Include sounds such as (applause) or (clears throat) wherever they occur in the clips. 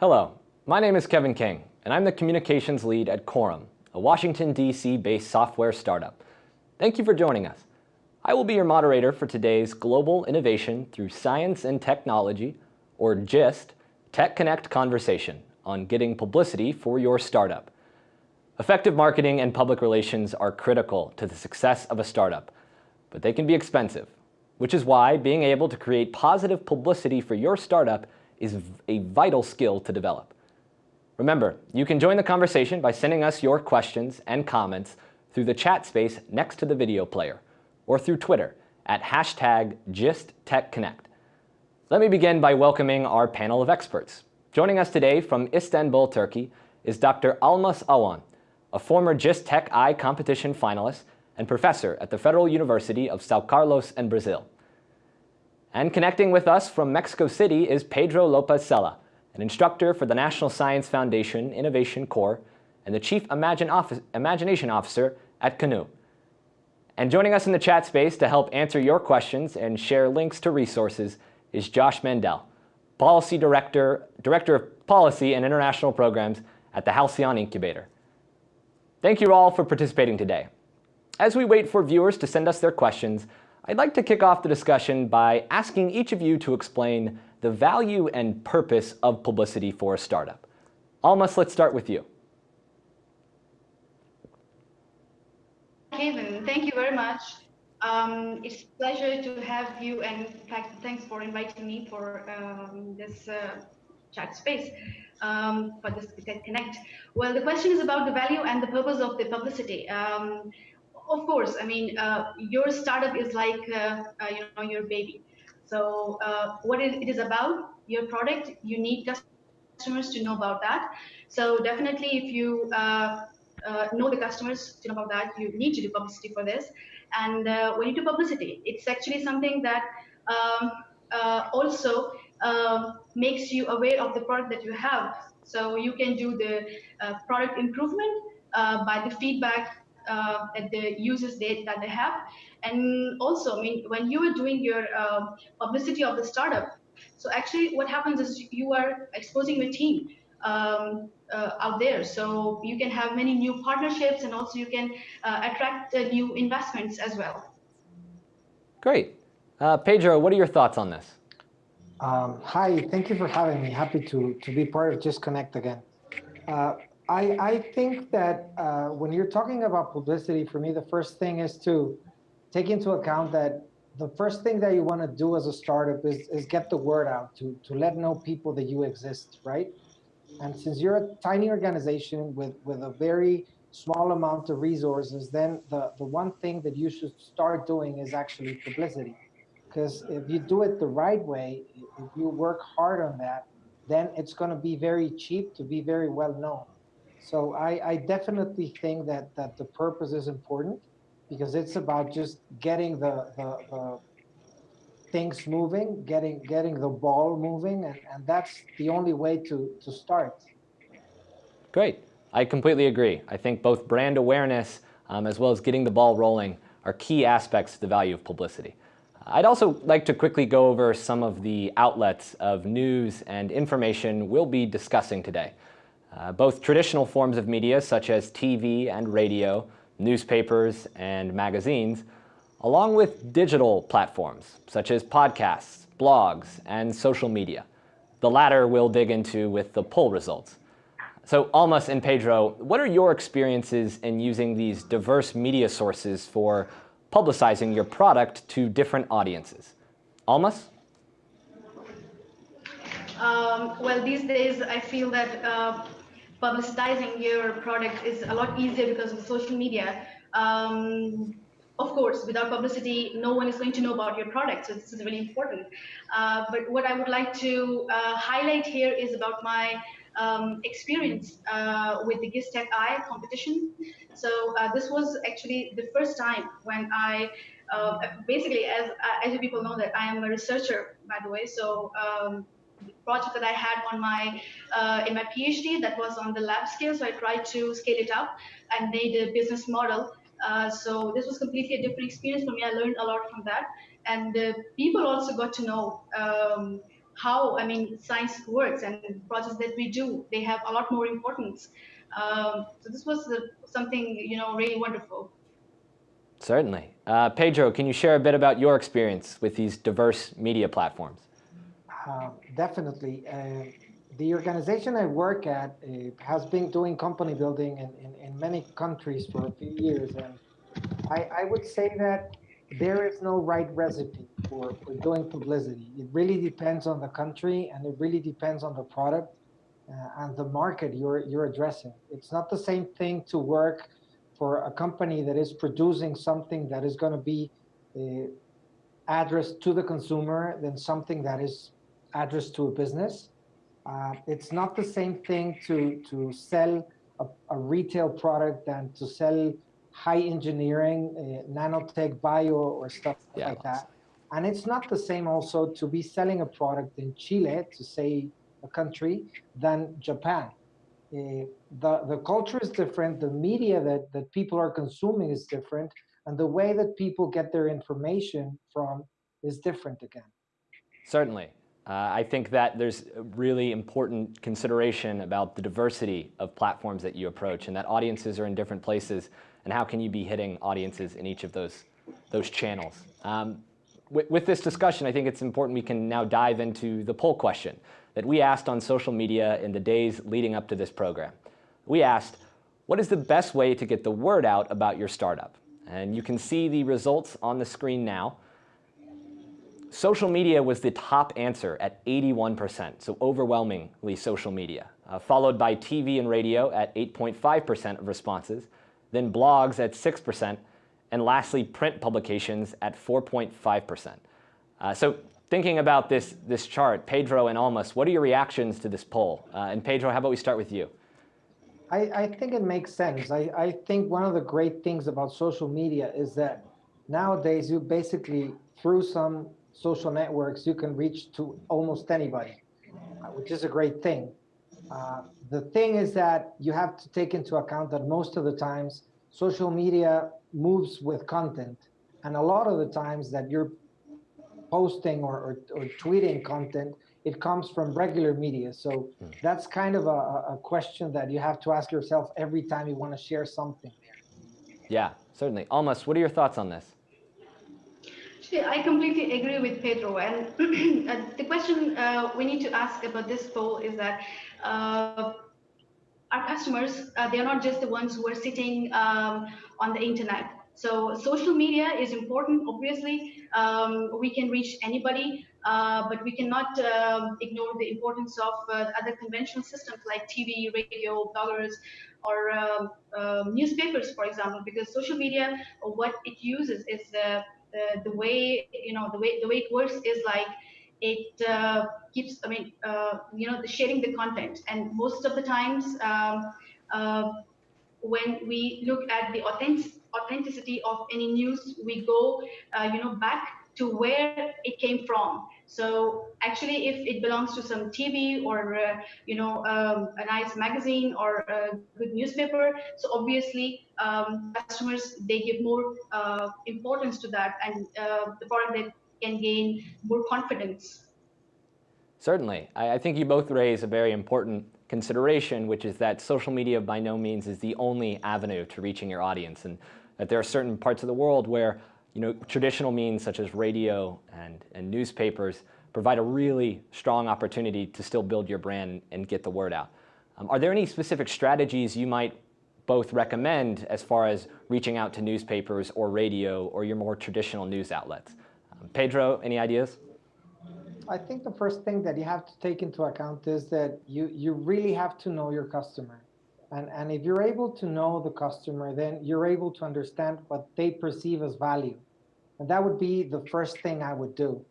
Hello, my name is Kevin King, and I'm the communications lead at Quorum, a Washington, D.C. based software startup. Thank you for joining us. I will be your moderator for today's Global Innovation Through Science and Technology, or GIST, Tech Connect conversation on getting publicity for your startup. Effective marketing and public relations are critical to the success of a startup, but they can be expensive, which is why being able to create positive publicity for your startup is a vital skill to develop. Remember, you can join the conversation by sending us your questions and comments through the chat space next to the video player, or through Twitter at hashtag GistTechConnect. Let me begin by welcoming our panel of experts. Joining us today from Istanbul, Turkey, is Dr. Almas Awan, a former GIST Tech-I competition finalist and professor at the Federal University of Sao Carlos in Brazil. And connecting with us from Mexico City is Pedro Lopez Sela, an instructor for the National Science Foundation Innovation Corps and the Chief Imagine Office, Imagination Officer at Canoe. And joining us in the chat space to help answer your questions and share links to resources is Josh Mandel, Policy Director, Director of Policy and International Programs at the Halcyon Incubator. Thank you all for participating today. As we wait for viewers to send us their questions, I'd like to kick off the discussion by asking each of you to explain the value and purpose of publicity for a startup. Almas, let's start with you. Kevin, thank you very much. Um, it's a pleasure to have you and in fact, thanks for inviting me for um, this uh, chat space um, for this Connect. Well, the question is about the value and the purpose of the publicity. Um, of course, I mean, uh, your startup is like, uh, uh, you know, your baby. So uh, what it is about, your product, you need customers to know about that. So definitely if you uh, uh, know the customers to know about that, you need to do publicity for this. And when you do publicity, it's actually something that um, also makes you aware of the product that you have. So you can do the product improvement by the feedback uh, that the users did that they have. And also, I mean, when you are doing your uh, publicity of the startup, so actually what happens is you are exposing your team um, uh, out there. So you can have many new partnerships and also you can uh, attract uh, new investments as well. Great. Uh, Pedro, what are your thoughts on this? Um, hi, thank you for having me. Happy to, to be part of GIST Connect again. I, I think that uh, when you're talking about publicity, for me, the first thing is to take into account that the first thing that you want to do as a startup is, is get the word out to, to let know people that you exist, right? And since you're a tiny organization with, with a very small amount of resources, then the, the one thing that you should start doing is actually publicity. Because if you do it the right way, if you work hard on that, then it's going to be very cheap to be very well known. So I, I definitely think that, that the purpose is important because it's about just getting the, the, the things moving, getting getting the ball moving, and, and that's the only way to, to start. Great. I completely agree. I think both brand awareness um, as well as getting the ball rolling are key aspects to the value of publicity. I'd also like to quickly go over some of the outlets of news and information we'll be discussing today. Uh, both traditional forms of media such as TV and radio, newspapers and magazines, along with digital platforms such as podcasts, blogs, and social media. The latter we'll dig into with the poll results. So Almas and Pedro, what are your experiences in using these diverse media sources for publicizing your product to different audiences? Almas? Um, well, these days I feel that uh, publicizing your product is a lot easier because of social media. Um, of course, without publicity, no one is going to know about your product. So this is really important. Uh, but what I would like to uh, highlight here is about my um, experience uh, with the GIST Tech-I competition. So uh, this was actually the first time when I, uh, basically, as as you people know that I am a researcher, by the way. So um, project that I had on my uh, in my PhD that was on the lab scale. So I tried to scale it up and made a business model. Uh, so this was completely a different experience for me. I learned a lot from that, and uh, people also got to know um, how I mean science works and projects that we do. They have a lot more importance. Um, so this was the, something you know really wonderful. Certainly. Uh, Pedro, can you share a bit about your experience with these diverse media platforms? Uh, definitely. Uh, the organization I work at uh, has been doing company building in, in, in, many countries for a few years. And I, I would say that there is no right recipe for, for doing publicity. It really depends on the country and it really depends on the product uh, and the market you're, you're addressing. It's not the same thing to work for a company that is producing something that is going to be uh, addressed to the consumer than something that is addressed to a business. Uh, it's not the same thing to, to sell a, a retail product than to sell high engineering, uh, nanotech, bio, or stuff yeah, like that. And it's not the same also to be selling a product in Chile, to say a country, than Japan. Uh, the, the culture is different, the media that, that people are consuming is different, and the way that people get their information from is different again. Certainly. Uh, I think that there's a really important consideration about the diversity of platforms that you approach and that audiences are in different places and how can you be hitting audiences in each of those, those channels. Um, with, with this discussion, I think it's important we can now dive into the poll question that we asked on social media in the days leading up to this program. We asked, what is the best way to get the word out about your startup? And you can see the results on the screen now. Social media was the top answer at 81%, so overwhelmingly social media, uh, followed by TV and radio at 8.5% of responses, then blogs at 6%, and lastly, print publications at 4.5%. Uh, so thinking about this, this chart, Pedro and Almas, what are your reactions to this poll? Uh, and Pedro, how about we start with you? I, I think it makes sense. I, I think one of the great things about social media is that nowadays you basically, through some social networks, you can reach to almost anybody, uh, which is a great thing. Uh, the thing is that you have to take into account that most of the times social media moves with content. And a lot of the times that you're posting or, or, or tweeting content, it comes from regular media. So hmm. that's kind of a, a question that you have to ask yourself every time you want to share something. Yeah, certainly. Almas, what are your thoughts on this? I completely agree with Pedro. And (clears throat) uh, the question uh, we need to ask about this poll is that uh, our customers, uh, they're not just the ones who are sitting um, on the internet. So social media is important. Obviously, um, we can reach anybody, uh, but we cannot um, ignore the importance of uh, other conventional systems like TV, radio, bloggers, or um, um, newspapers, for example, because social media, what it uses is the, the, the way, you know, the way, the way it works is like it uh, keeps, I mean, uh, you know, the sharing the content. And most of the times, um, uh, when we look at the authentic, authenticity of any news, we go, uh, you know, back to where it came from. So actually, if it belongs to some TV or uh, you know um, a nice magazine or a good newspaper, so obviously um, customers they give more uh, importance to that, and uh, the product can gain more confidence. Certainly. I, I think you both raise a very important consideration, which is that social media by no means is the only avenue to reaching your audience, and that there are certain parts of the world where you know, traditional means such as radio and, and newspapers provide a really strong opportunity to still build your brand and get the word out. Um, are there any specific strategies you might both recommend as far as reaching out to newspapers or radio or your more traditional news outlets? Pedro, any ideas? I think the first thing that you have to take into account is that you, you really have to know your customer. And, and if you're able to know the customer, then you're able to understand what they perceive as value. And that would be the first thing I would do.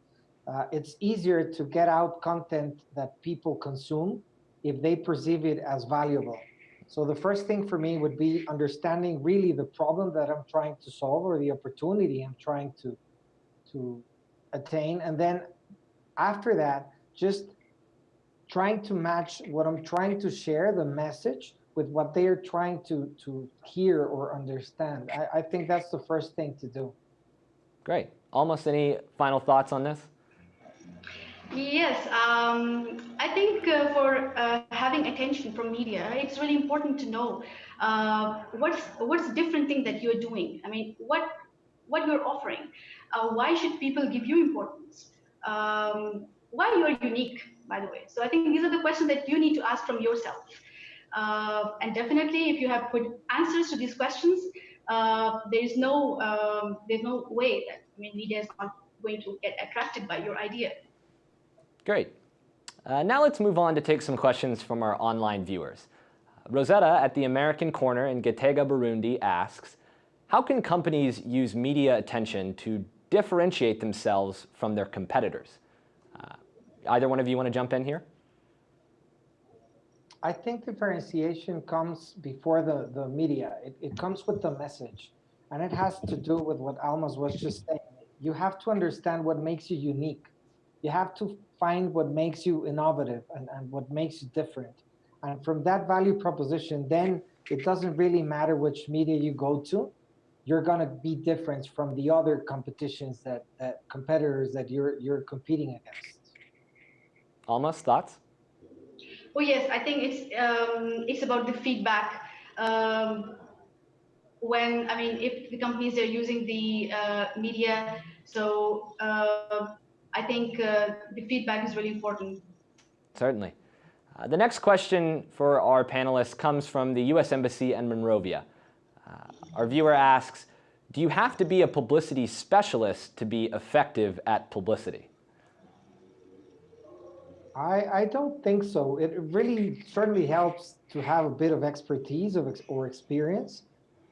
Uh, it's easier to get out content that people consume if they perceive it as valuable. So the first thing for me would be understanding really the problem that I'm trying to solve or the opportunity I'm trying to to attain. And then after that, just trying to match what I'm trying to share, the message, with what they are trying to, to hear or understand. I, I think that's the first thing to do. Great. Almas any final thoughts on this? Yes, um, I think uh, for uh, having attention from media, it's really important to know uh, what's what's different thing that you're doing. I mean, what what you're offering. Uh, why should people give you importance? Um, why you're unique, by the way. So I think these are the questions that you need to ask from yourself. Uh, and definitely, if you have put answers to these questions, uh, there's no um, there's no way that I mean media is not going to get attracted by your idea. Great. Uh, now let's move on to take some questions from our online viewers. Rosetta at the American Corner in Gitega, Burundi asks, how can companies use media attention to differentiate themselves from their competitors? Uh, either one of you want to jump in here? I think differentiation comes before the, the media. It, it comes with the message. And it has to do with what Almas was just saying. You have to understand what makes you unique. You have to find what makes you innovative and, and what makes you different. And from that value proposition, then it doesn't really matter which media you go to. You're going to be different from the other competitions that, that competitors that you're you're competing against. Almas thoughts? Oh yes, I think it's um, it's about the feedback. Um, when I mean, if the companies are using the uh, media, so uh, I think uh, the feedback is really important. Certainly. Uh, the next question for our panelists comes from the U.S. Embassy in Monrovia. Uh, our viewer asks, do you have to be a publicity specialist to be effective at publicity? I, I don't think so. It really certainly helps to have a bit of expertise of ex or experience.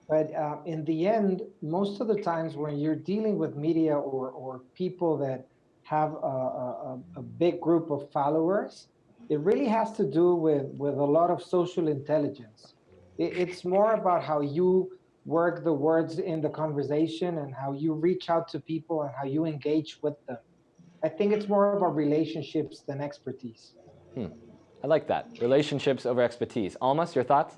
But uh, in the end, most of the times when you're dealing with media or, or people that have a, a, a big group of followers, it really has to do with, with a lot of social intelligence. It, it's more about how you work the words in the conversation and how you reach out to people and how you engage with them. I think it's more about relationships than expertise. Hmm. I like that. Relationships over expertise. Almas, your thoughts?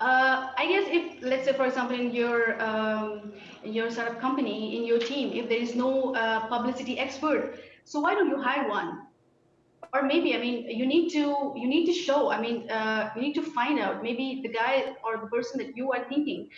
Uh, I guess if, let's say, for example, in your um, in your startup company, in your team, if there is no uh, publicity expert, so why don't you hire one? Or maybe, I mean, you need to you need to show. I mean, uh, you need to find out maybe the guy or the person that you are thinking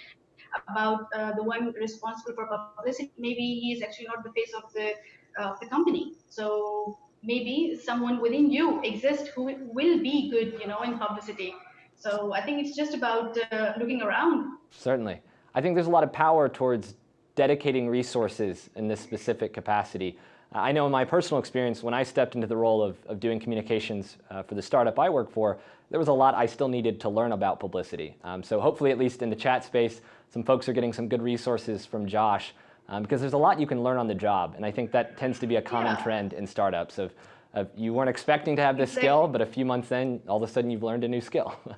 about uh, the one responsible for publicity. Maybe he is actually not the face of the of the company. So maybe someone within you exists who will be good, you know, in publicity. So I think it's just about uh, looking around. Certainly. I think there's a lot of power towards dedicating resources in this specific capacity. Uh, I know in my personal experience, when I stepped into the role of, of doing communications uh, for the startup I work for, there was a lot I still needed to learn about publicity. Um, so hopefully, at least in the chat space, some folks are getting some good resources from Josh um, because there's a lot you can learn on the job. And I think that tends to be a common yeah. trend in startups of, of, you weren't expecting to have this exactly. skill, but a few months in, all of a sudden you've learned a new skill. (laughs)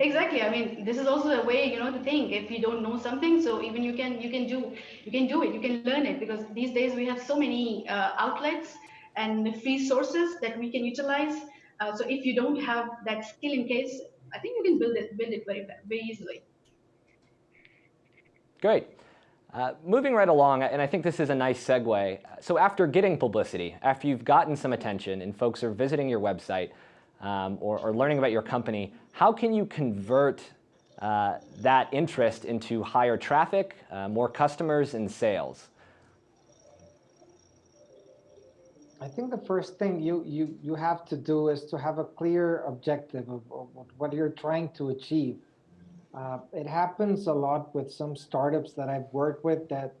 exactly. I mean, this is also a way, you know, to think if you don't know something, so even you can, you can do, you can do it, you can learn it because these days we have so many uh, outlets and free sources that we can utilize. Uh, so if you don't have that skill in case, I think you can build it, build it very, very easily. Great. Uh, moving right along, and I think this is a nice segue. So after getting publicity, after you've gotten some attention and folks are visiting your website um, or, or, learning about your company, how can you convert uh, that interest into higher traffic, uh, more customers, and sales? I think the first thing you, you, you have to do is to have a clear objective of, of what you're trying to achieve. Uh, it happens a lot with some startups that I've worked with that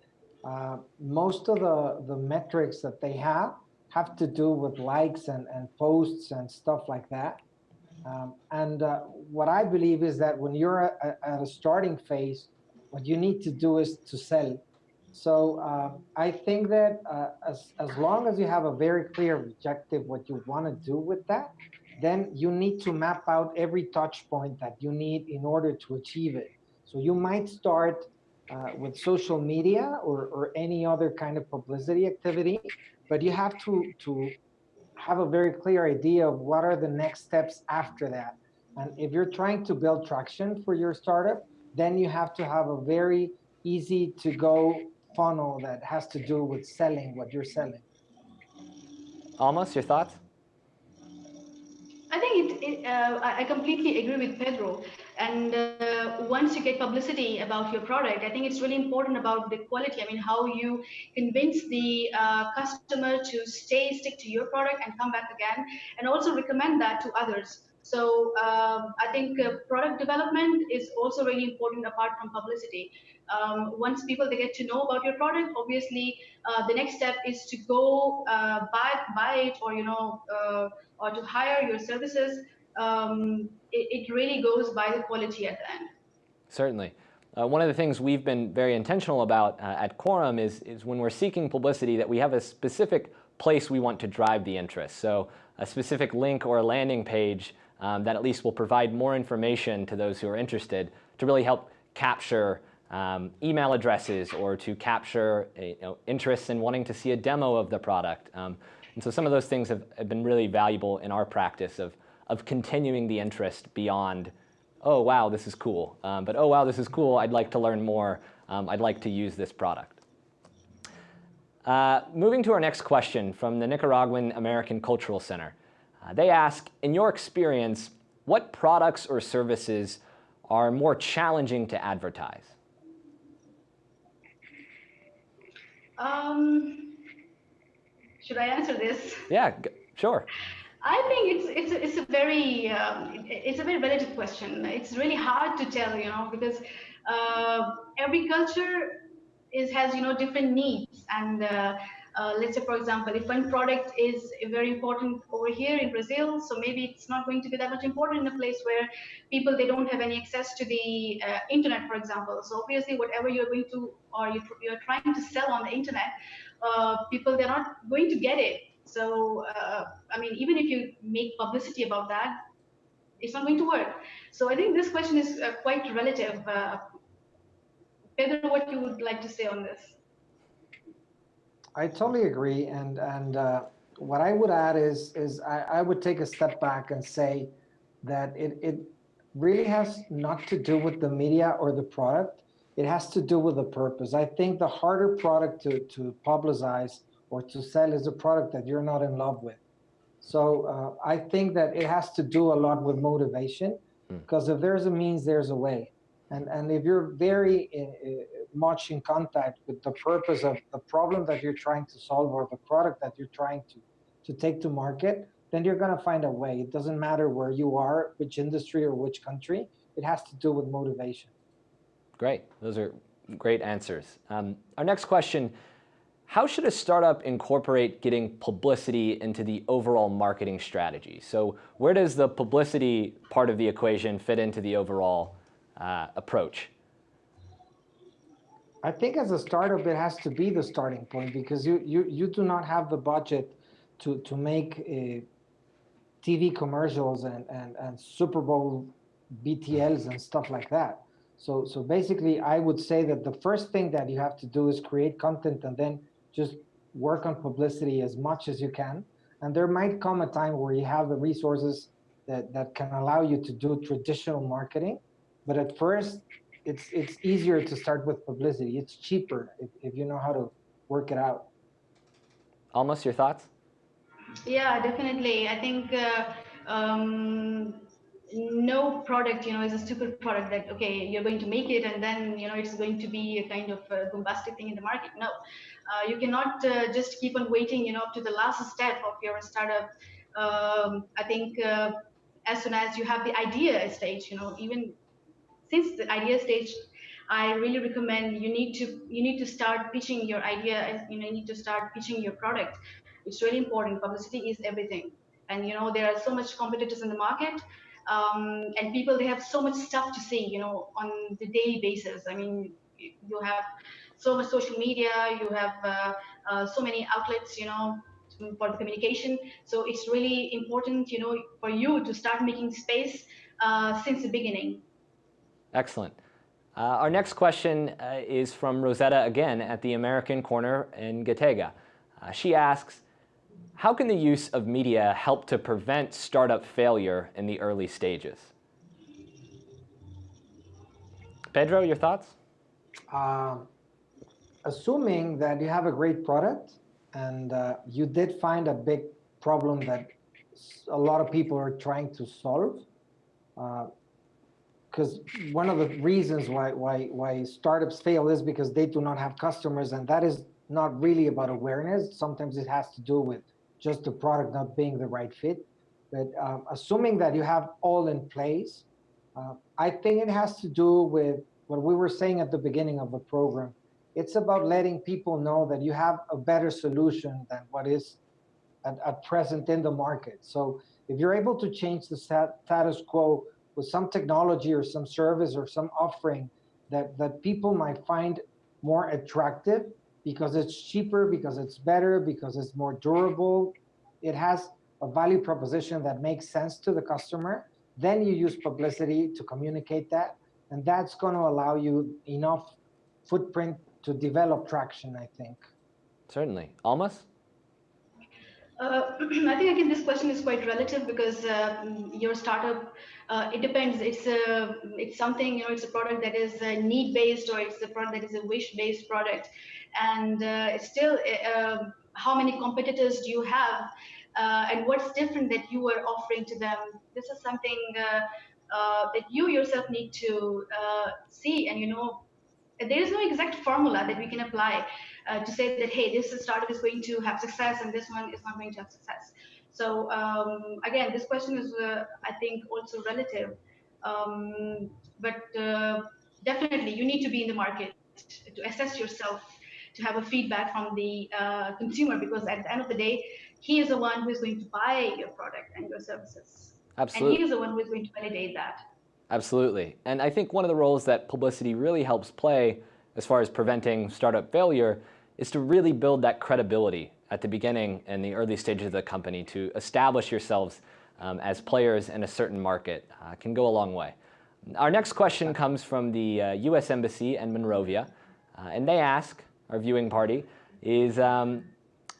uh, most of the, the metrics that they have have to do with likes and, and posts and stuff like that. Um, and uh, what I believe is that when you're at, at, a starting phase, what you need to do is to sell. So uh, I think that uh, as, as long as you have a very clear objective, what you want to do with that, then you need to map out every touch point that you need in order to achieve it. So you might start uh, with social media or, or any other kind of publicity activity, but you have to, to have a very clear idea of what are the next steps after that. And if you're trying to build traction for your startup, then you have to have a very easy to go funnel that has to do with selling what you're selling. Almas, your thoughts? I think it, it uh, I completely agree with Pedro. And uh, once you get publicity about your product, I think it's really important about the quality. I mean, how you convince the uh, customer to stay, stick to your product and come back again, and also recommend that to others. So um, I think uh, product development is also really important apart from publicity. Um, once people they get to know about your product, obviously uh, the next step is to go uh, buy buy it or you know uh, or to hire your services. Um, it, it, really goes by the quality at the end. Certainly. Uh, one of the things we've been very intentional about uh, at Quorum is, is when we're seeking publicity that we have a specific place we want to drive the interest. So a specific link or a landing page um, that at least will provide more information to those who are interested to really help capture um, email addresses or to capture you know, interests in wanting to see a demo of the product. Um, and so some of those things have, have, been really valuable in our practice of, of continuing the interest beyond, oh, wow, this is cool. Um, but, oh, wow, this is cool. I'd like to learn more. Um, I'd like to use this product. Uh, moving to our next question from the Nicaraguan American Cultural Center. Uh, they ask, in your experience, what products or services are more challenging to advertise? Um, should I answer this? Yeah, sure. I think it's it's a, it's a very um, it's a very relative question. It's really hard to tell, you know, because uh, every culture is has you know different needs and. Uh, uh, let's say, for example, if one product is very important over here in Brazil, so maybe it's not going to be that much important in a place where people they don't have any access to the uh, internet, for example. So obviously, whatever you're going to or you, are trying to sell on the internet, uh, people they're not going to get it. So uh, I mean, even if you make publicity about that, it's not going to work. So I think this question is uh, quite relative. Uh, Pedro, what you would like to say on this? I totally agree. And and uh, what I would add is is I, I would take a step back and say that it it really has not to do with the media or the product. It has to do with the purpose. I think the harder product to to publicize or to sell is a product that you're not in love with. So uh, I think that it has to do a lot with motivation, because hmm. if there's a means, there's a way. And and if you're very uh, much in contact with the purpose of the problem that you're trying to solve or the product that you're trying to, to take to market, then you're going to find a way. It doesn't matter where you are, which industry or which country. It has to do with motivation. Great. Those are great answers. Um, our next question, how should a startup incorporate getting publicity into the overall marketing strategy? So where does the publicity part of the equation fit into the overall uh, approach? I think as a startup, it has to be the starting point because you you you do not have the budget to to make uh, TV commercials and and and Super Bowl BTLs and stuff like that. So so basically, I would say that the first thing that you have to do is create content and then just work on publicity as much as you can. And there might come a time where you have the resources that that can allow you to do traditional marketing. But at first, it's it's easier to start with publicity. It's cheaper if, if you know how to work it out. Almas your thoughts? Yeah, definitely. I think uh, um, no product, you know, is a stupid product that okay, you're going to make it and then you know it's going to be a kind of a bombastic thing in the market. No, uh, you cannot uh, just keep on waiting, you know, to the last step of your startup. Um, I think uh, as soon as you have the idea stage, you know, even since the idea stage, I really recommend you need to you need to start pitching your idea you know you need to start pitching your product. It's really important. Publicity is everything, and you know there are so much competitors in the market, um, and people they have so much stuff to say you know on the daily basis. I mean you have so much social media, you have uh, uh, so many outlets, you know, for the communication. So it's really important, you know, for you to start making space uh, since the beginning. Excellent. Uh, our next question uh, is from Rosetta again at the American Corner in Gitega. Uh, she asks, how can the use of media help to prevent startup failure in the early stages? Pedro, your thoughts? Um, assuming that you have a great product and uh, you did find a big problem that a lot of people are trying to solve. Because uh, one of the reasons why, why, why startups fail is because they do not have customers, and that is not really about awareness. Sometimes it has to do with just the product not being the right fit. But um, assuming that you have all in place, uh, I think it has to do with what we were saying at the beginning of the program. It's about letting people know that you have a better solution than what is at, at present in the market. So if you're able to change the status quo with some technology or some service or some offering that, that people might find more attractive because it's cheaper, because it's better, because it's more durable, it has a value proposition that makes sense to the customer, then you use publicity to communicate that. And that's going to allow you enough footprint to develop traction, I think. Certainly. Almas? Uh, (clears throat) I think again this question is quite relative because uh, your startup uh, it depends. It's a it's something you know it's a product that is need based or it's a product that is a wish based product, and uh, still uh, how many competitors do you have, uh, and what's different that you are offering to them. This is something that you yourself need to see, and you know there is no exact formula that we can apply uh, to say that, hey, this startup is going to have success and this one is not going to have success. So um, again, this question is, uh, I think, also relative. Um, but uh, definitely, you need to be in the market to assess yourself, to have a feedback from the uh, consumer, because at the end of the day, he is the one who is going to buy your product and your services. Absolutely. And he is the one who is going to validate that. Absolutely. And I think one of the roles that publicity really helps play as far as preventing startup failure is to really build that credibility at the beginning and the early stages of the company to establish yourselves um, as players in a certain market uh, can go a long way. Our next question comes from the uh, U.S. Embassy in Monrovia, uh, and they ask, our viewing party, is um,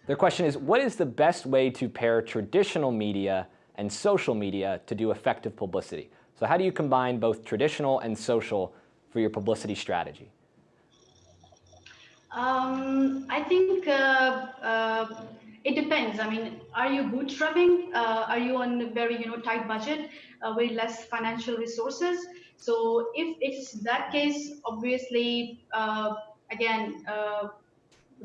their question is, what is the best way to pair traditional media and social media to do effective publicity? So how do you combine both traditional and social for your publicity strategy? Um, I think uh, uh, it depends. I mean, are you bootstrapping? Uh, are you on a very you know tight budget, uh, very less financial resources? So if it's that case, obviously, uh, again, uh,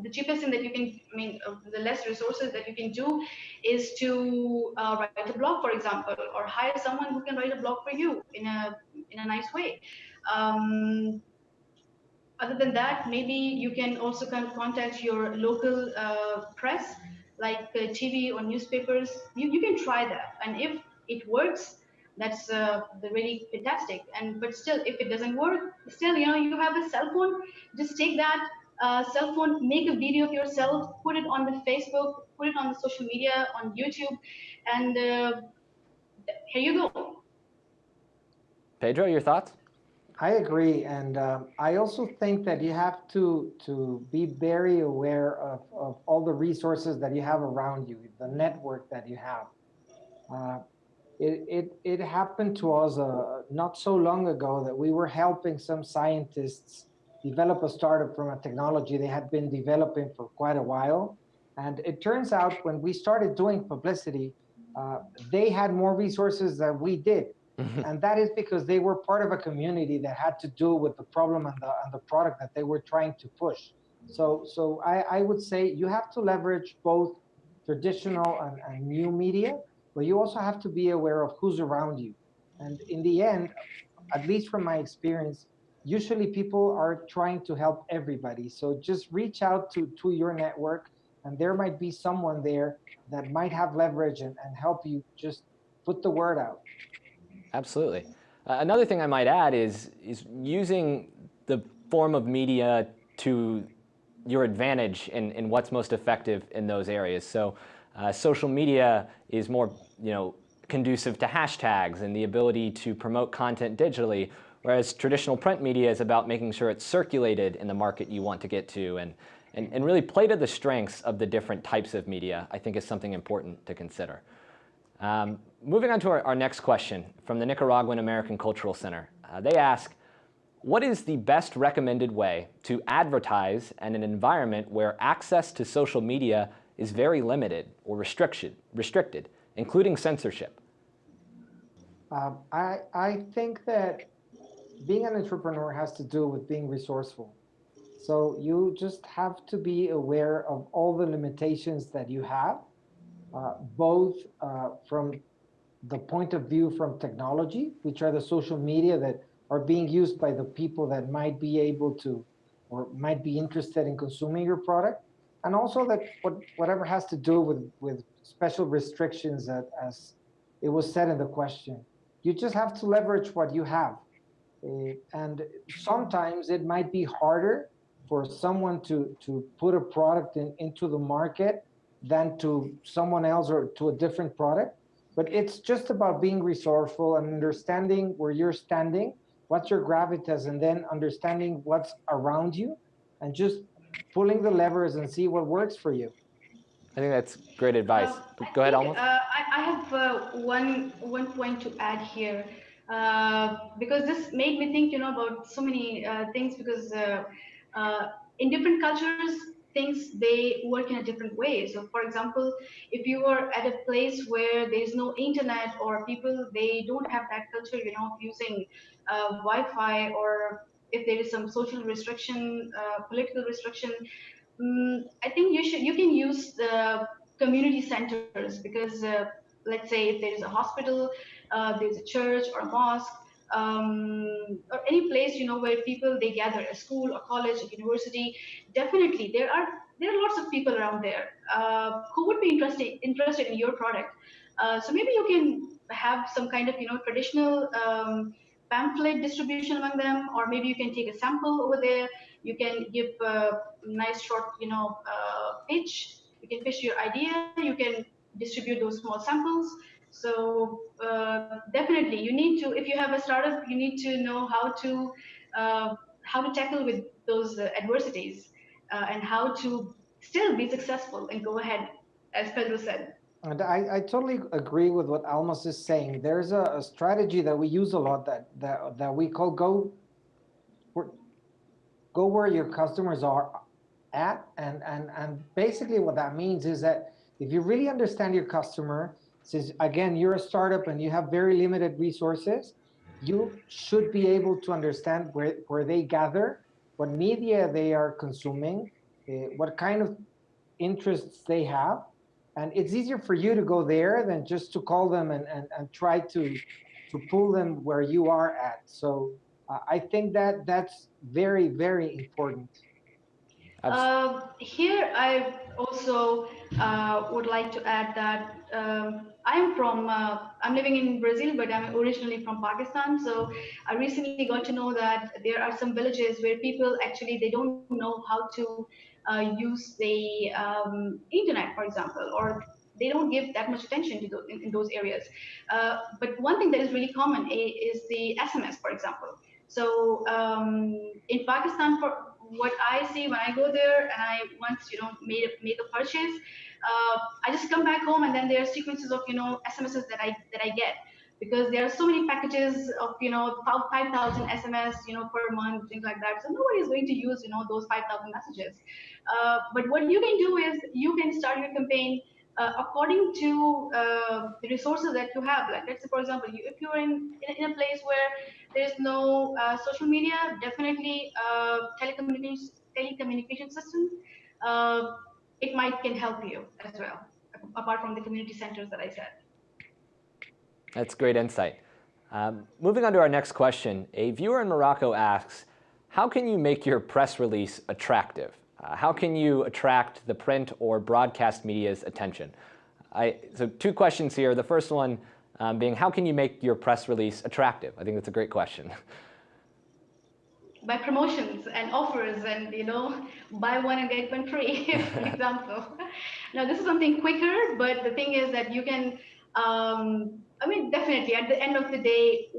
the cheapest thing that you can, I mean, uh, the less resources that you can do is to uh, write a blog, for example, or hire someone who can write a blog for you in a in a nice way. Um, other than that, maybe you can also kind of contact your local uh, press, like uh, TV or newspapers. You, you can try that, and if it works, that's uh, really fantastic. And but still, if it doesn't work, still you know you have a cell phone. Just take that uh, cell phone, make a video of yourself, put it on the Facebook, put it on the social media, on YouTube, and uh, here you go. Pedro, your thoughts? I agree, and um, I also think that you have to to be very aware of, of all the resources that you have around you, the network that you have. It, it, it happened to us uh, not so long ago that we were helping some scientists develop a startup from a technology they had been developing for quite a while. And it turns out when we started doing publicity, uh, they had more resources than we did. and that is because they were part of a community that had to do with the problem and the, and the product that they were trying to push. So, so I, I would say you have to leverage both traditional and, and new media, but you also have to be aware of who's around you. And in the end, at least from my experience, usually people are trying to help everybody. So just reach out to, to your network and there might be someone there that might have leverage and, and help you just put the word out. Absolutely. Uh, another thing I might add is, is using the form of media to your advantage in, in what's most effective in those areas. So uh, social media is more you know, conducive to hashtags and the ability to promote content digitally, Whereas traditional print media is about making sure it's circulated in the market you want to get to and, and, and really play to the strengths of the different types of media, I think is something important to consider. Um, moving on to our, our, next question from the Nicaraguan American Cultural Center. Uh, they ask, what is the best recommended way to advertise in an environment where access to social media is very limited or restriction, restricted, including censorship? Um, I, I think that being an entrepreneur has to do with being resourceful. So you just have to be aware of all the limitations that you have, uh, both uh, from the point of view from technology, which are the social media that are being used by the people that might be able to or might be interested in consuming your product, and also that what, whatever has to do with, with special restrictions that, as it was said in the question. You just have to leverage what you have. Uh, and sometimes it might be harder for someone to, to put a product in, into the market than to someone else or to a different product. But it's just about being resourceful and understanding where you're standing, what's your gravitas, and then understanding what's around you and just pulling the levers and see what works for you. I think that's great advice. Uh, Go ahead, think, Alma. Uh, I, I, have uh, one one point to add here uh, because this made me think, you know, about so many uh, things because uh, in different cultures, things they work in a different way. So, for example, if you are at a place where there is no internet or people they don't have that culture, you know, of using Wi-Fi or if there is some social restriction, political restriction, um, I think you should you can use the community centers because uh, let's say if there is a hospital, uh, there's a church or a mosque, um, or any place you know where people they gather, a school, a college, a university. Definitely, there are there are lots of people around there uh, who would be interested interested in your product. Uh, so maybe you can have some kind of you know traditional um, pamphlet distribution among them, or maybe you can take a sample over there. You can give a nice short, you know, uh, pitch. You can pitch your idea. You can distribute those small samples. So uh, definitely, you need to. If you have a startup, you need to know how to uh, how to tackle with those uh, adversities uh, and how to still be successful and go ahead, as Pedro said. And I, I totally agree with what Almas is saying. There's a, a strategy that we use a lot that that, that we call go go where your customers are at. And, and, and basically what that means is that if you really understand your customer, since again, you're a startup and you have very limited resources, you should be able to understand where, where they gather, what media they are consuming, uh, what kind of interests they have, and it's easier for you to go there than just to call them and, and, and try to, to pull them where you are at. So uh, I think that that's very, very important. Uh, here, I also uh, would like to add that um, I'm from, uh, I'm living in Brazil, but I'm originally from Pakistan. So I recently got to know that there are some villages where people actually, they don't know how to use the um, internet, for example, or they don't give that much attention to those, in, in those areas. Uh, but one thing that is really common is the SMS, for example. So um, in Pakistan, for what I see when I go there and I once you know made a, make a purchase, uh, I just come back home and then there are sequences of you know SMSs that I that I get because there are so many packages of you know 5,000 SMS you know per month things like that. So nobody is going to use you know those 5,000 messages. Uh, but what you can do is you can start your campaign uh, according to uh, the resources that you have. Like let's say, for example, you, if you're in, in, in, a place where there's no uh, social media, definitely uh, telecommunications telecommunication system, uh, it might can help you as well, apart from the community centers that I said. That's great insight. Um, moving on to our next question, a viewer in Morocco asks, how can you make your press release attractive? Uh, how can you attract the print or broadcast media's attention? I, so two questions here. The first one um, being, how can you make your press release attractive? I think that's a great question. By promotions and offers and, you know, buy one and get one free, (laughs) for example. (laughs) now, this is something quicker, but the thing is that you can, um, I mean, definitely at the end of the day,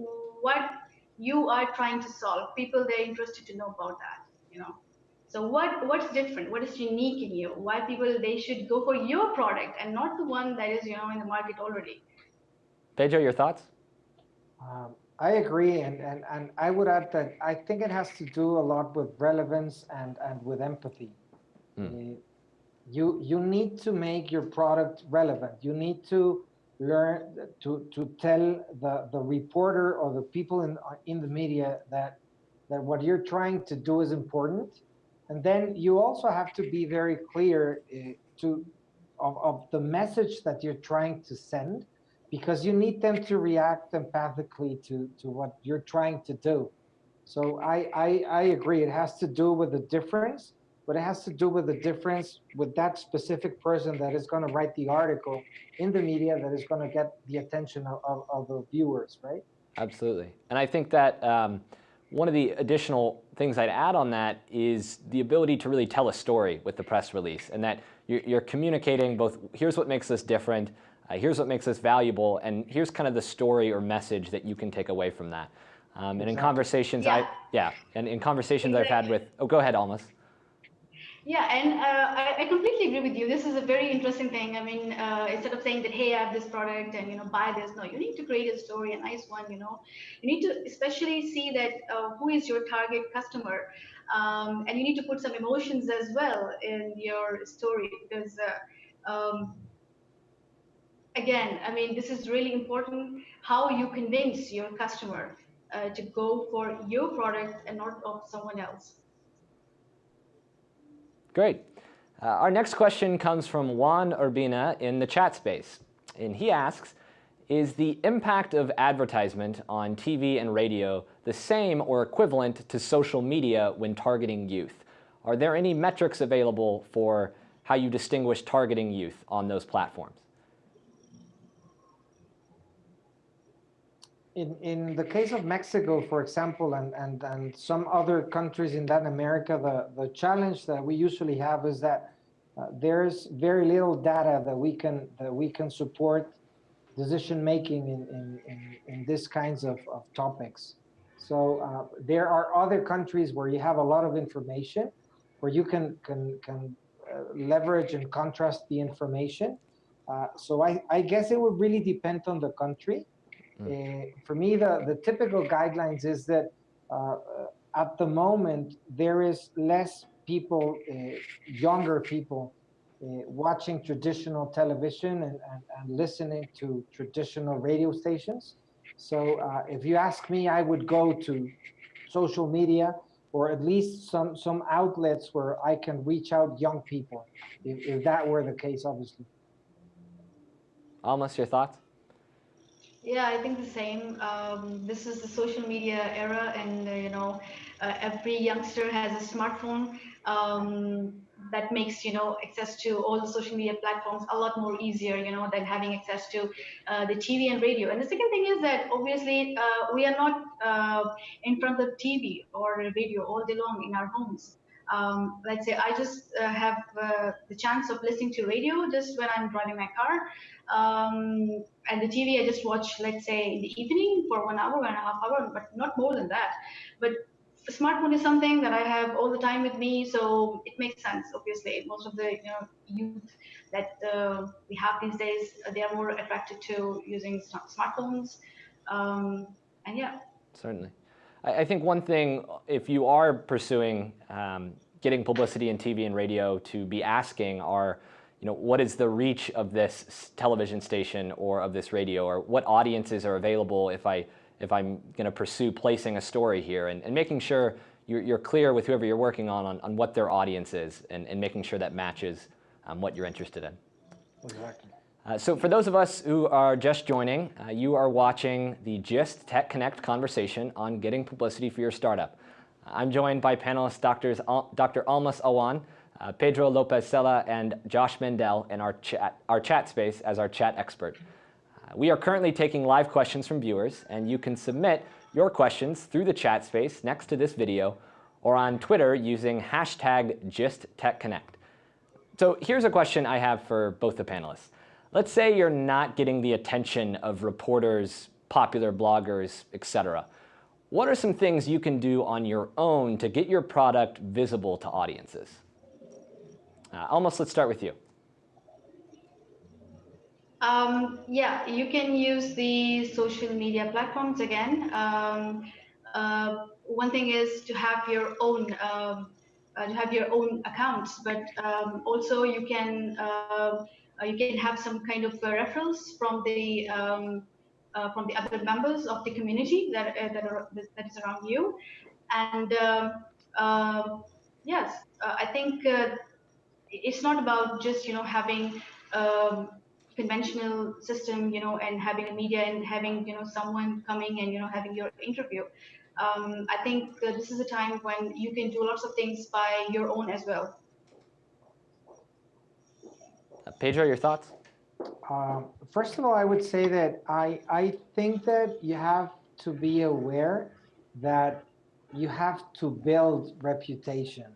what you are trying to solve, people, they're interested to know about that, you know. So what what's different? What is unique in you? Why people they should go for your product and not the one that is you know in the market already? Pedro, your thoughts? Um, I agree, and, and and I would add that I think it has to do a lot with relevance and and with empathy. Mm. you you need to make your product relevant. You need to learn to to tell the the reporter or the people in in the media that that what you're trying to do is important. And then you also have to be very clear uh, to of, of the message that you're trying to send because you need them to react empathically to to what you're trying to do. So I, I i agree it has to do with the difference but it has to do with the difference with that specific person that is going to write the article in the media that is going to get the attention of, of, of the viewers, right? Absolutely. And I think that um, one of the additional things I'd add on that is the ability to really tell a story with the press release and that you're, you're communicating both, here's what makes us different, uh, here's what makes us valuable, and here's kind of the story or message that you can take away from that. Um, and in conversations, yeah. I, yeah, and in conversations exactly. I've had with, oh, go ahead, Almas. Yeah, and uh, I, I, completely agree with you. This is a very interesting thing. I mean, uh, instead of saying that, hey, I have this product and, you know, buy this, no, you need to create a story, a nice one, you know. You need to especially see that uh, who is your target customer. Um, and you need to put some emotions as well in your story because, uh, um, again, I mean, this is really important how you convince your customer uh, to go for your product and not of someone else. Great. Uh, our next question comes from Juan Urbina in the chat space. And he asks, is the impact of advertisement on TV and radio the same or equivalent to social media when targeting youth? Are there any metrics available for how you distinguish targeting youth on those platforms? In, in the case of Mexico, for example, and, and, and some other countries in Latin America, the, the challenge that we usually have is that uh, there's very little data that we can that we can support decision making in, in, in, in these kinds of, of topics. So uh, there are other countries where you have a lot of information, where you can can can uh, leverage and contrast the information. Uh, so I, I guess it would really depend on the country. Mm. for me, the, the typical guidelines is that uh, at the moment, there is less people, uh, younger people, uh, watching traditional television and, and, and, listening to traditional radio stations. So uh, if you ask me, I would go to social media or at least some, some outlets where I can reach out young people, if, if that were the case, obviously. Almas, your thoughts? Yeah, I think the same. Um, this is the social media era, and uh, you know, uh, every youngster has a smartphone. Um, that makes you know access to all the social media platforms a lot more easier you know than having access to uh, the tv and radio and the second thing is that obviously uh, we are not uh, in front of tv or radio all day long in our homes um, let's say I just uh, have uh, the chance of listening to radio just when I'm driving my car. Um, and the TV, I just watch, let's say, in the evening for one hour, one and a half hour, but not more than that. But a smartphone is something that I have all the time with me, so it makes sense. Obviously, most of the you know, youth that uh, we have these days, they are more attracted to using smartphones. Um, and yeah. Certainly. I, think one thing, if you are pursuing um, getting publicity in TV and radio to be asking are, you know, what is the reach of this television station or of this radio or what audiences are available if, I, if I'm going to pursue placing a story here and, and making sure you're, you're, clear with whoever you're working on, on, on what their audience is and, and making sure that matches um, what you're interested in. Exactly. Uh, so for those of us who are just joining, uh, you are watching the GIST Tech Connect conversation on getting publicity for your startup. I'm joined by panelists doctors, Al Dr. Almas Awan, uh, Pedro Lopez Sela, and Josh Mendel in our chat, our chat space as our chat expert. Uh, we are currently taking live questions from viewers, and you can submit your questions through the chat space next to this video or on Twitter using hashtag GistTechConnect. So here's a question I have for both the panelists. Let's say you're not getting the attention of reporters, popular bloggers, etc. What are some things you can do on your own to get your product visible to audiences? Uh, Almas, let's start with you. Um, yeah, you can use the social media platforms again. Um, uh, one thing is to have your own um, uh, to have your own accounts, but um, also you can uh, you can have some kind of referrals from the um, from the other members of the community that that, are, that is around you, and um, yes, I think it's not about just you know having um, conventional system, you know, and having a media and having, you know, someone coming and, you know, having your interview. Um, I think this is a time when you can do lots of things by your own as well. Uh, Pedro, your thoughts? Uh, first of all, I would say that I, I think that you have to be aware that you have to build reputation.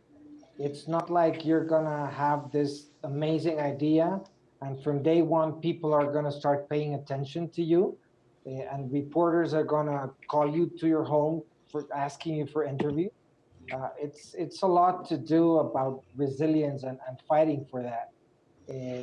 It's not like you're gonna have this amazing idea and from day one, people are going to start paying attention to you. Eh, and reporters are going to call you to your home for asking you for interview. Uh, it's it's a lot to do about resilience and, and fighting for that. Uh,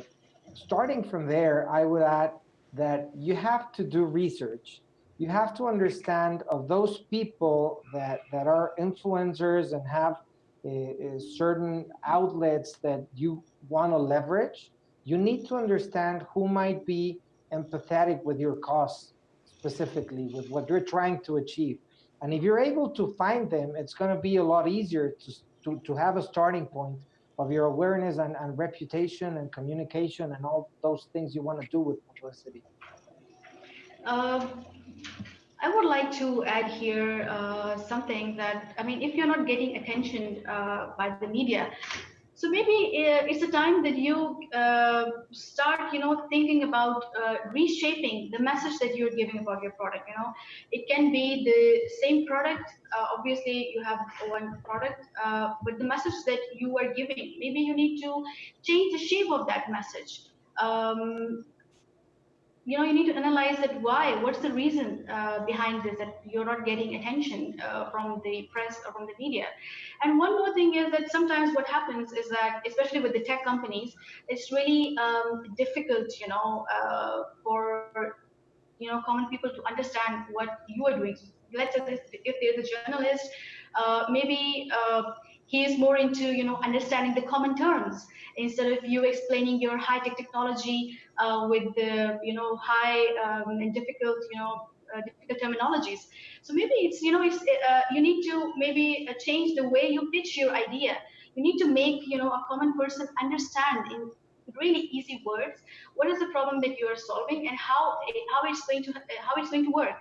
starting from there, I would add that you have to do research. You have to understand of those people that, that are influencers and have uh, certain outlets that you want to leverage you need to understand who might be empathetic with your cause specifically with what you're trying to achieve. And if you're able to find them, it's going to be a lot easier to, to, to have a starting point of your awareness and, and reputation and communication and all those things you want to do with publicity. Uh, I would like to add here uh, something that, I mean, if you're not getting attention uh, by the media, so maybe uh, it's a time that you uh, start, you know, thinking about uh, reshaping the message that you're giving about your product. You know, it can be the same product. Uh, obviously, you have one product, uh, but the message that you are giving, maybe you need to change the shape of that message. Um, you know, you need to analyze that why, what's the reason uh, behind this, that you're not getting attention uh, from the press or from the media. And one more thing is that sometimes what happens is that, especially with the tech companies, it's really um, difficult, you know, uh, for, you know, common people to understand what you are doing. Let's say if there's a journalist, uh, maybe uh, he is more into, you know, understanding the common terms instead of you explaining your high tech technology uh, with the you know high um, and difficult you know uh, difficult terminologies. So maybe it's you know it's uh, you need to maybe uh, change the way you pitch your idea. You need to make you know a common person understand in really easy words what is the problem that you are solving and how how it's going to how it's going to work.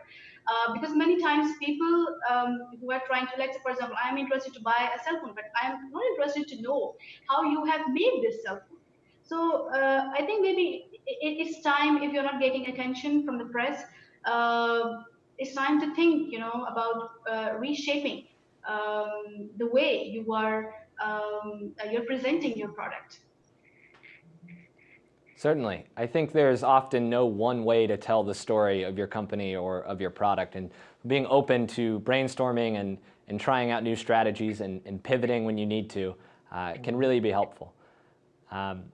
Uh, because many times people um, who are trying to, let's say, for example, I'm interested to buy a cell phone, but I'm not interested to know how you have made this cell phone. So uh, I think maybe it's time if you're not getting attention from the press, uh, it's time to think, you know, about uh, reshaping um, the way you are um, you're presenting your product. Certainly. I think there's often no one way to tell the story of your company or of your product. And being open to brainstorming and, and trying out new strategies and, and pivoting when you need to uh, can really be helpful. Um,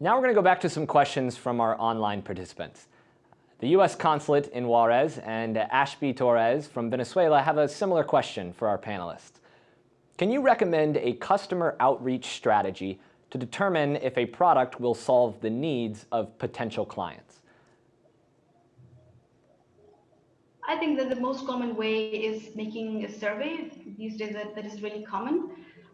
now we're going to go back to some questions from our online participants. The U.S. consulate in Juarez and Ashby Torres from Venezuela have a similar question for our panelists. Can you recommend a customer outreach strategy to determine if a product will solve the needs of potential clients? I think that the most common way is making a survey. These days that, that is really common.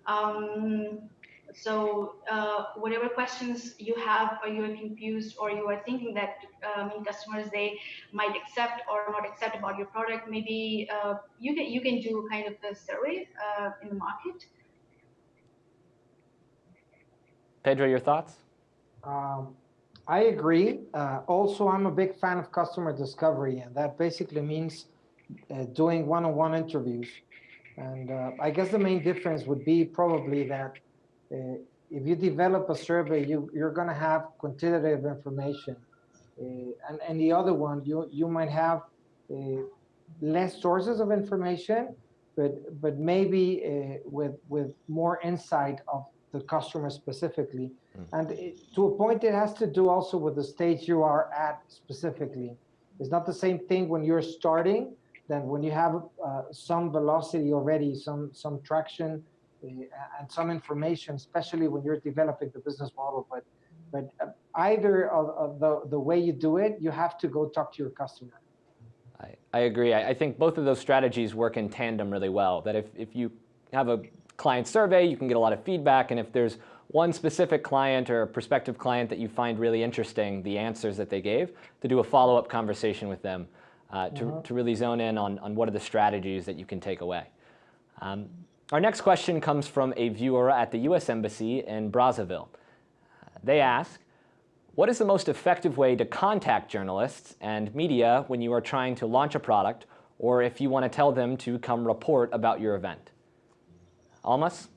Um, so uh, whatever questions you have or you are confused or you are thinking that um, customers they might accept or not accept about your product, maybe uh, you can you can do kind of the survey uh, in the market. Pedro, your thoughts? Um, I agree. Uh, also, I'm a big fan of customer discovery, and that basically means uh, doing one-on-one -on -one interviews. And uh, I guess the main difference would be probably that uh, if you develop a survey, you, you're going to have quantitative information. Uh, and, and the other one, you, you might have uh, less sources of information, but, but maybe with, with more insight of the customer specifically. Mm. And it, to a point, it has to do also with the stage you are at specifically. It's not the same thing when you're starting than when you have uh, some velocity already, some some traction, uh, and some information, especially when you're developing the business model. But but uh, either of, of the the way you do it, you have to go talk to your customer. I, I agree. I, I think both of those strategies work in tandem really well. That if if you have a client survey, you can get a lot of feedback, and if there's one specific client or prospective client that you find really interesting, the answers that they gave, to do a follow-up conversation with them uh, to, Mhm. to really zone in on, on what are the strategies that you can take away. Um, our next question comes from a viewer at the U.S. Embassy in Brazzaville. Uh, They ask, what is the most effective way to contact journalists and media when you are trying to launch a product or if you want to tell them to come report about your event? Almas?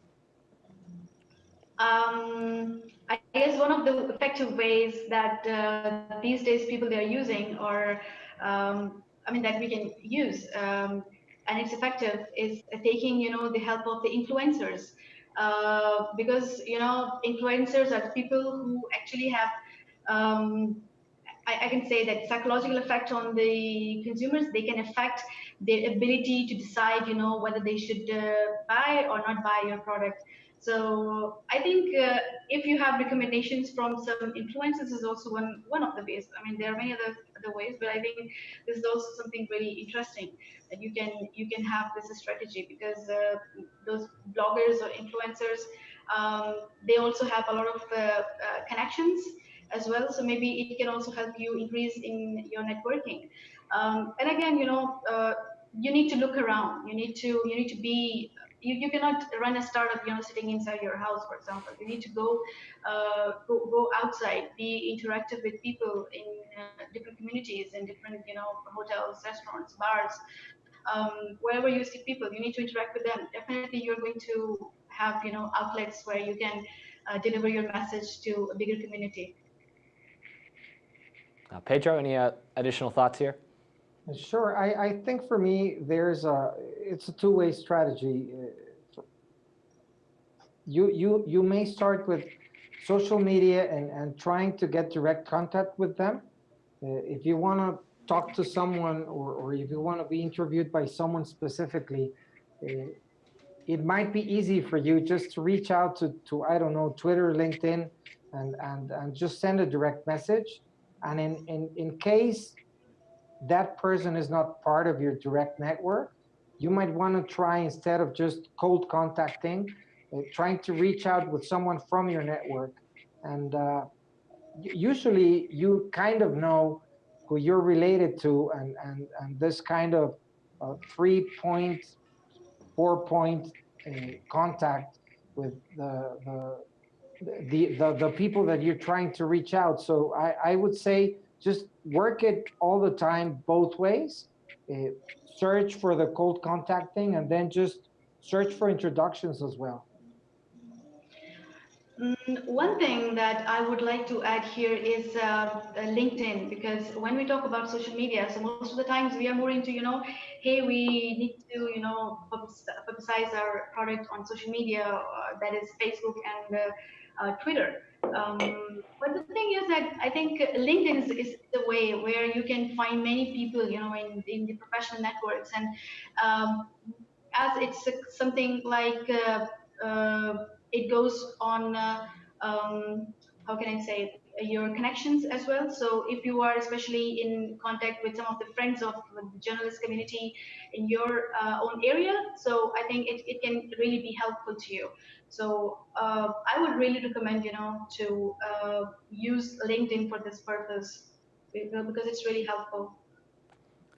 Um, I guess one of the effective ways that uh, these days people they are using, or um, I mean that we can use, um, and it's effective, is taking you know the help of the influencers, uh, because you know influencers are people who actually have. Um, I, I can say that psychological effect on the consumers. They can affect their ability to decide, you know, whether they should uh, buy or not buy your product. So I think uh, if you have recommendations from some influencers is also one one of the ways. I mean, there are many other other ways, but I think this is also something really interesting that you can you can have this strategy because uh, those bloggers or influencers um, they also have a lot of uh, uh, connections as well. So maybe it can also help you increase in your networking. Um, and again, you know, uh, you need to look around. You need to you need to be you, you cannot run a startup you know sitting inside your house for example you need to go uh, go, go outside be interactive with people in uh, different communities in different you know hotels restaurants bars um, wherever you see people you need to interact with them definitely you're going to have you know outlets where you can uh, deliver your message to a bigger community Uh, Pedro, any uh, additional thoughts here? Sure. I, I think for me, there's a, it's a two-way strategy. You, you, you may start with social media and, and trying to get direct contact with them. Uh, If you want to talk to someone or, or if you want to be interviewed by someone specifically, uh, it might be easy for you just to reach out to, to I don't know, Twitter, LinkedIn, and, and, and just send a direct message. And in, in, in case that person is not part of your direct network, you might want to try instead of just cold contacting, uh, trying to reach out with someone from your network. And uh, usually you kind of know who you're related to and, and, and this kind of uh, three point, four point uh, contact with the, the, the, the, the people that you're trying to reach out. So I, I would say just work it all the time both ways. Uh, search for the cold contacting and then just search for introductions as well. Mm, One thing that I would like to add here is uh, uh, LinkedIn, because when we talk about social media, so most of the times we are more into, you know, hey, we need to, you know, publicize our product on social media, uh, that is Facebook and uh, uh, Twitter. Um, but the thing is that I think LinkedIn is, is the way where you can find many people, you know, in, in the professional networks. And um, as it's something like uh, uh, it goes on, uh, um, how can I say, your connections as well. So if you are especially in contact with some of the friends of the journalist community in your uh, own area, so I think it, it can really be helpful to you. So uh, I would really recommend, you know, to uh, use LinkedIn for this purpose because it's really helpful.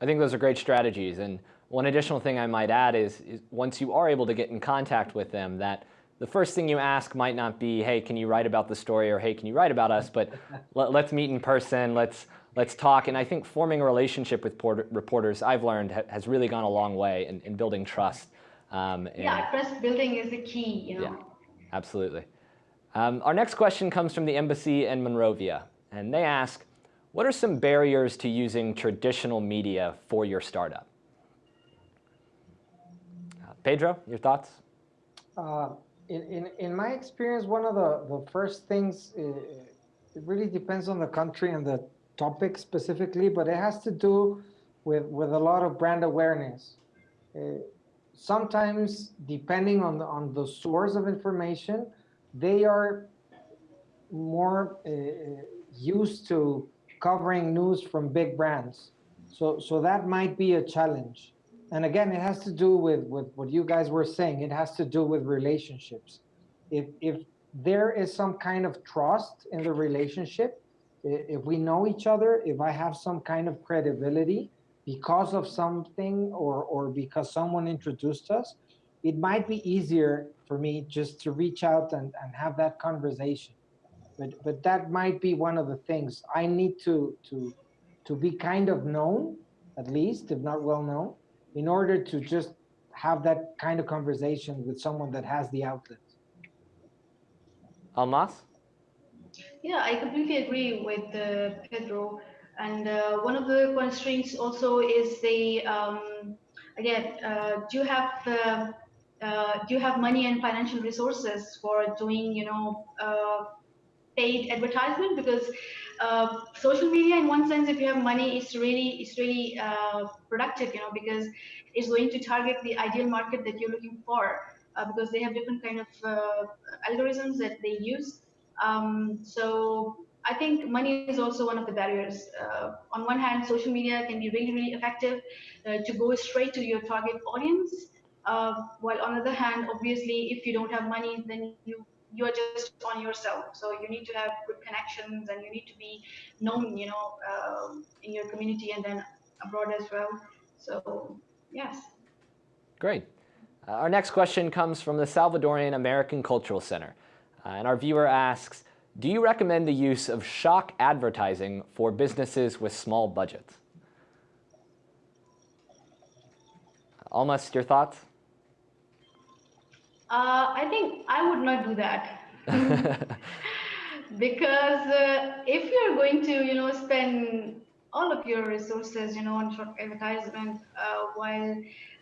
I think those are great strategies. And one additional thing I might add is, is once you are able to get in contact with them, that the first thing you ask might not be, hey, can you write about the story or hey, can you write about us? But (laughs) let, let's meet in person, let's, let's talk. And I think forming a relationship with porter, reporters, I've learned, ha, has really gone a long way in, in building trust. Um, and- Yeah, trust building is the key, you know. Yeah. Absolutely. Um, our next question comes from the embassy in Monrovia, and they ask, what are some barriers to using traditional media for your startup? Uh, Pedro, your thoughts? Uh, in, in, in my experience, one of the, the first things, uh, it really depends on the country and the topic specifically, but it has to do with, with a lot of brand awareness. Uh, sometimes depending on the, on the source of information, they are more uh, used to covering news from big brands. So, so that might be a challenge. And again, it has to do with, with what you guys were saying. It has to do with relationships. If, if there is some kind of trust in the relationship, if we know each other, if I have some kind of credibility because of something or, or because someone introduced us, it might be easier for me just to reach out and, and have that conversation. But, but that might be one of the things I need to, to, to be kind of known, at least, if not well known, in order to just have that kind of conversation with someone that has the outlet. Almas? Yeah, I completely agree with uh, Pedro. And uh, one of the constraints also is the, um, again, uh, do you have uh, uh, do you have money and financial resources for doing, you know, uh, paid advertisement? Because social media, in one sense, if you have money, it's really it's really productive, you know, because it's going to target the ideal market that you're looking for. because they have different kind of algorithms that they use um, so I think money is also one of the barriers. Uh, on one hand, social media can be really, really effective uh, to go straight to your target audience. Uh, while on the other hand, obviously, if you don't have money, then you you are just on yourself. So you need to have good connections and you need to be known, you know, um, in your community and then abroad as well. So yes. Great. Uh, our next question comes from the Salvadorian American Cultural Center. Uh, and our viewer asks, do you recommend the use of shock advertising for businesses with small budgets? Almas your thoughts? Uh, I think I would not do that. (laughs) because uh, if you're going to, you know, spend all of your resources, you know, on short advertisement uh, while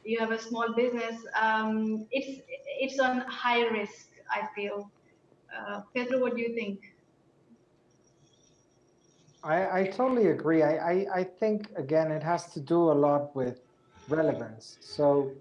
you have a small business, um, it's it's on high risk. I feel uh, Pedro, what do you think? I, I totally agree. I, I, I think, again, it has to do a lot with relevance. So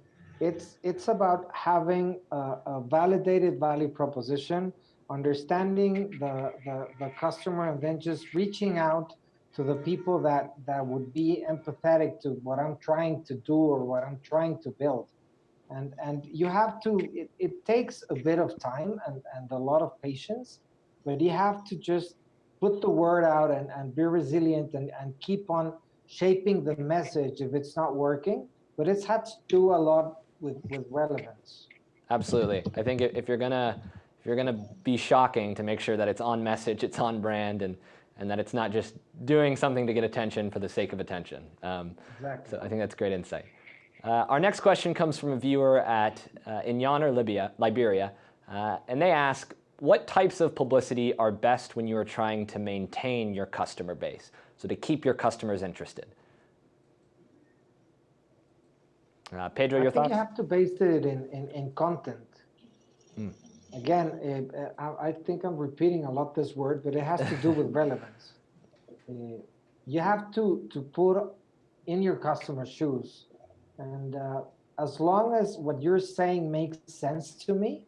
it's, it's about having a, a validated value proposition, understanding the, the, the customer, and then just reaching out to the people that, that would be empathetic to what I'm trying to do or what I'm trying to build and and you have to it, it takes a bit of time and, and a lot of patience but you have to just put the word out and, and be resilient and, and keep on shaping the message if it's not working but it's had to do a lot with with relevance. Absolutely. I think if you're gonna if you're gonna be shocking to make sure that it's on message it's on brand and and that it's not just doing something to get attention for the sake of attention. Um, exactly. so i think that's great insight uh, our next question comes from a viewer at uh, in Yonner, Libya, Liberia, uh, and they ask, what types of publicity are best when you are trying to maintain your customer base, so to keep your customers interested? Uh, Pedro, your I thoughts? you have to base it in, in, in content. Mm. Again, uh, I, I think I'm repeating a lot this word, but it has to do with (laughs) relevance. Uh, you have to, to put in your customer's shoes and uh, as long as what you're saying makes sense to me,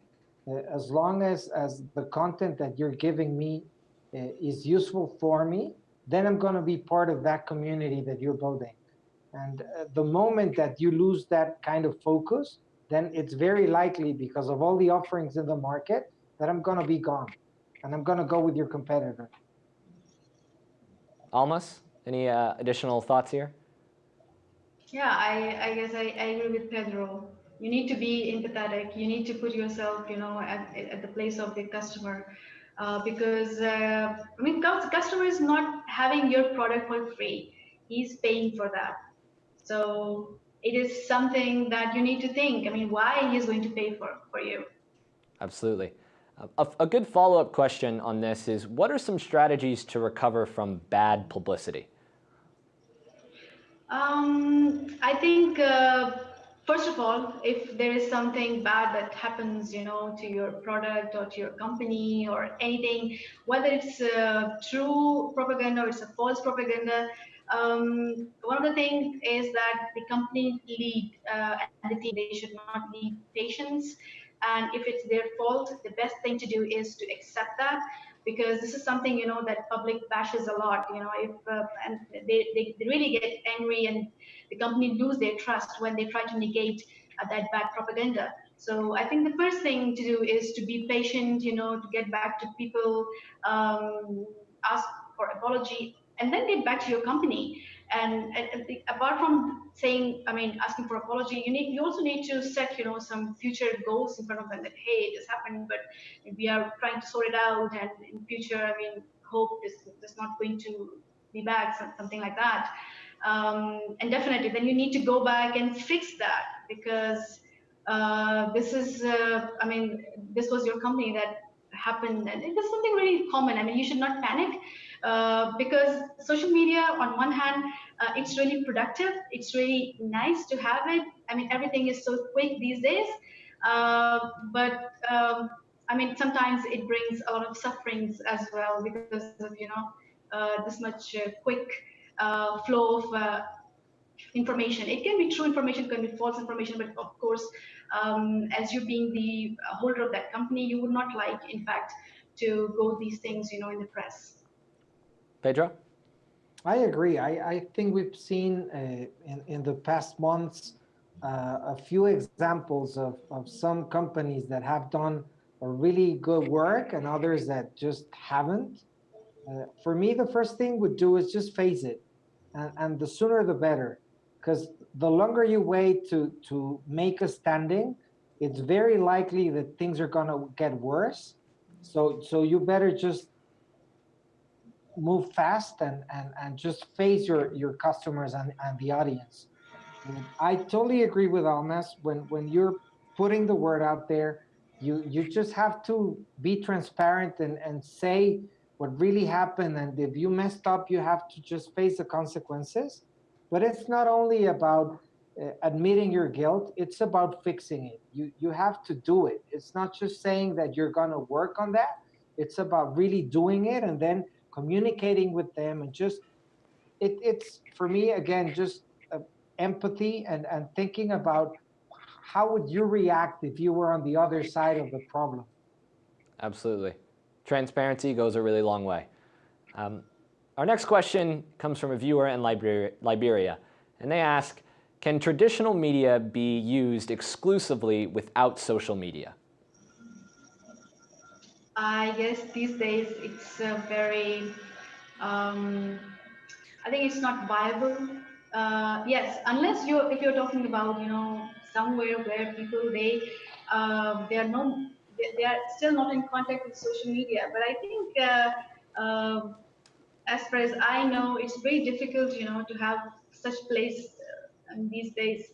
uh, as long as, as the content that you're giving me uh, is useful for me, then I'm going to be part of that community that you're building. And uh, the moment that you lose that kind of focus, then it's very likely because of all the offerings in the market that I'm going to be gone and I'm going to go with your competitor. Almas, any uh, additional thoughts here? Yeah, I, I guess I, I agree with Pedro. You need to be empathetic. You need to put yourself, you know, at, at the place of the customer. Uh, because, uh, I mean, the customer is not having your product for free. He's paying for that. So it is something that you need to think. I mean, why he's going to pay for, for you. Absolutely. A, a good follow-up question on this is, what are some strategies to recover from bad publicity? Um, I think, uh, first of all, if there is something bad that happens, you know, to your product or to your company or anything, whether it's uh, true propaganda or it's a false propaganda, Um, one of the things is that the company lead uh, and the team they should not lead patients, and if it's their fault, the best thing to do is to accept that because this is something you know that public bashes a lot. You know, if uh, and they, they really get angry and the company lose their trust when they try to negate uh, that bad propaganda. So I think the first thing to do is to be patient, you know, to get back to people, um, ask for apology, and then get back to your company. And, and apart from saying, I mean, asking for apology, you need you also need to set, you know, some future goals in front of them that hey, this happened, but we are trying to sort it out, and in future, I mean, hope this is not going to be back, something like that. Um, and definitely, then you need to go back and fix that because uh, this is, uh, I mean, this was your company that happened, and it was something really common. I mean, you should not panic uh, because social media, on one hand, uh, it's really productive. It's really nice to have it. I mean, everything is so quick these days. Uh, but um, I mean, sometimes it brings a lot of sufferings as well because of you know uh, this much quick flow of information. It can be true information, can be false information, but of course, um, as you being the holder of that company, you would not like, in fact, to go these things, you know, in the press. Pedro? I agree. I, I think we've seen uh, in, in the past months uh, a few examples of, of some companies that have done a really good work and others that just haven't. Uh, for me, the first thing would do is just face it. And, and the sooner the better because the longer you wait to to make a standing, it's very likely that things are gonna get worse. So so you better just move fast and and and just face your your customers and and the audience. And I totally agree with Almas when when you're putting the word out there, you you just have to be transparent and and say what really happened and if you messed up you have to just face the consequences but it's not only about uh, admitting your guilt, it's about fixing it. You, you have to do it. It's not just saying that you're going to work on that. It's about really doing it and then communicating with them and just, it, it's for me, again, just uh, empathy and, and thinking about how would you react if you were on the other side of the problem? Absolutely. Transparency goes a really long way. Um, our next question comes from a viewer in Liberia, and they ask, can traditional media be used exclusively without social media? I guess these days it's very, um, I think it's not viable. Uh, yes, unless you if you're talking about you know somewhere where people they uh, they are no they, they, are still not in contact with social media. But I think uh, um, as far as I know, it's very difficult, you know, to have such place uh, these days.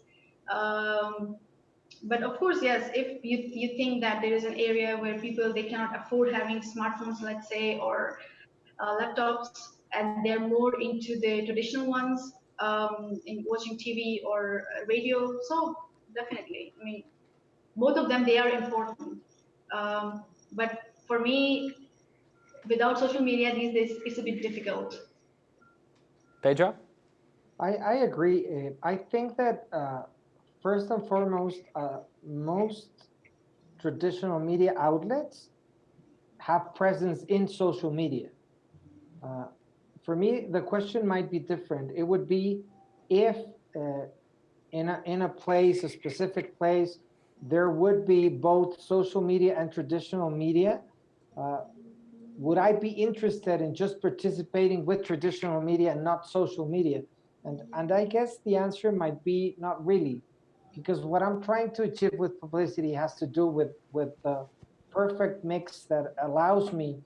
Um, but of course, yes, if you, you think that there is an area where people, they cannot afford having smartphones, let's say, or uh, laptops, and they're more into the traditional ones, um, in watching TV or radio. So definitely, I mean, both of them, they are important. Um, but for me, without social media these days, it's a bit difficult. Pedro? I, I agree. I think that uh, first and foremost, uh, most traditional media outlets have presence in social media. Uh, for me, the question might be different. It would be if uh, in, a, in a place, a specific place, there would be both social media and traditional media, uh, would I be interested in just participating with traditional media and not social media? And, and I guess the answer might be not really, because what I'm trying to achieve with publicity has to do with, with the perfect mix that allows me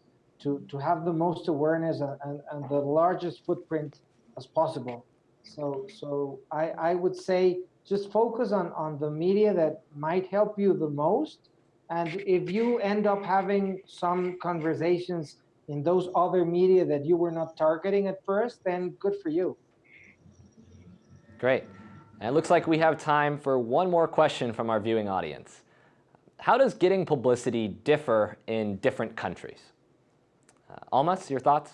to, to have the most awareness and, and, and the largest footprint as possible. So, so I, I would say just focus on, on the media that might help you the most and if you end up having some conversations in those other media that you were not targeting at first, then good for you. Great. And it looks like we have time for one more question from our viewing audience. How does getting publicity differ in different countries? Uh, Almas, your thoughts?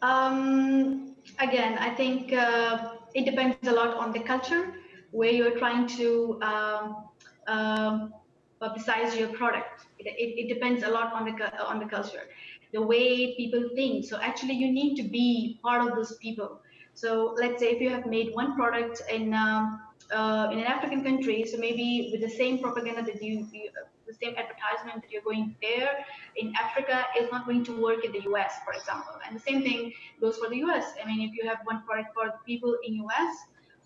Um, again, I think uh, it depends a lot on the culture where you're trying to um, um, publicize your product. It, it, it, depends a lot on the on the culture, the way people think. So actually, you need to be part of those people. So let's say if you have made one product in um, uh, in an African country, so maybe with the same propaganda that you, you the same advertisement that you're going there in Africa is not going to work in the US, for example. And the same thing goes for the US. I mean, if you have one product for people in US,